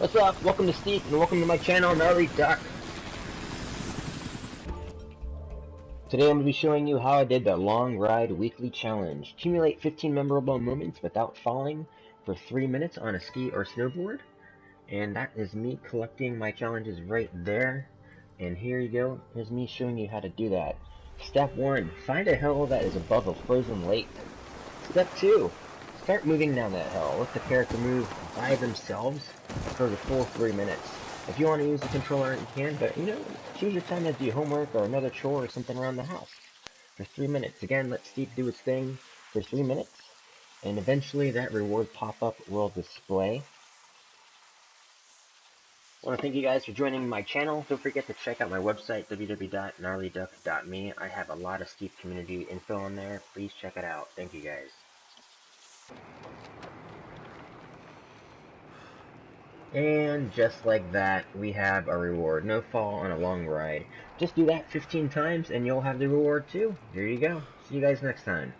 What's up? Welcome to Steep and welcome to my channel, Gnarly Duck. Today I'm going to be showing you how I did the Long Ride Weekly Challenge. Accumulate 15 memorable moments without falling for 3 minutes on a ski or snowboard. And that is me collecting my challenges right there. And here you go. Here's me showing you how to do that. Step 1. Find a hill that is above a frozen lake. Step 2. Start moving down that hill. Let the character move by themselves for the full three minutes. If you want to use the controller, you can, but you know, choose your time to do homework or another chore or something around the house. For three minutes. Again, let Steve do his thing for three minutes, and eventually that reward pop-up will display. I want to thank you guys for joining my channel. Don't forget to check out my website, www.gnarlyduck.me. I have a lot of Steep community info on there. Please check it out. Thank you guys. And just like that, we have a reward. No fall on a long ride. Just do that 15 times and you'll have the reward too. Here you go. See you guys next time.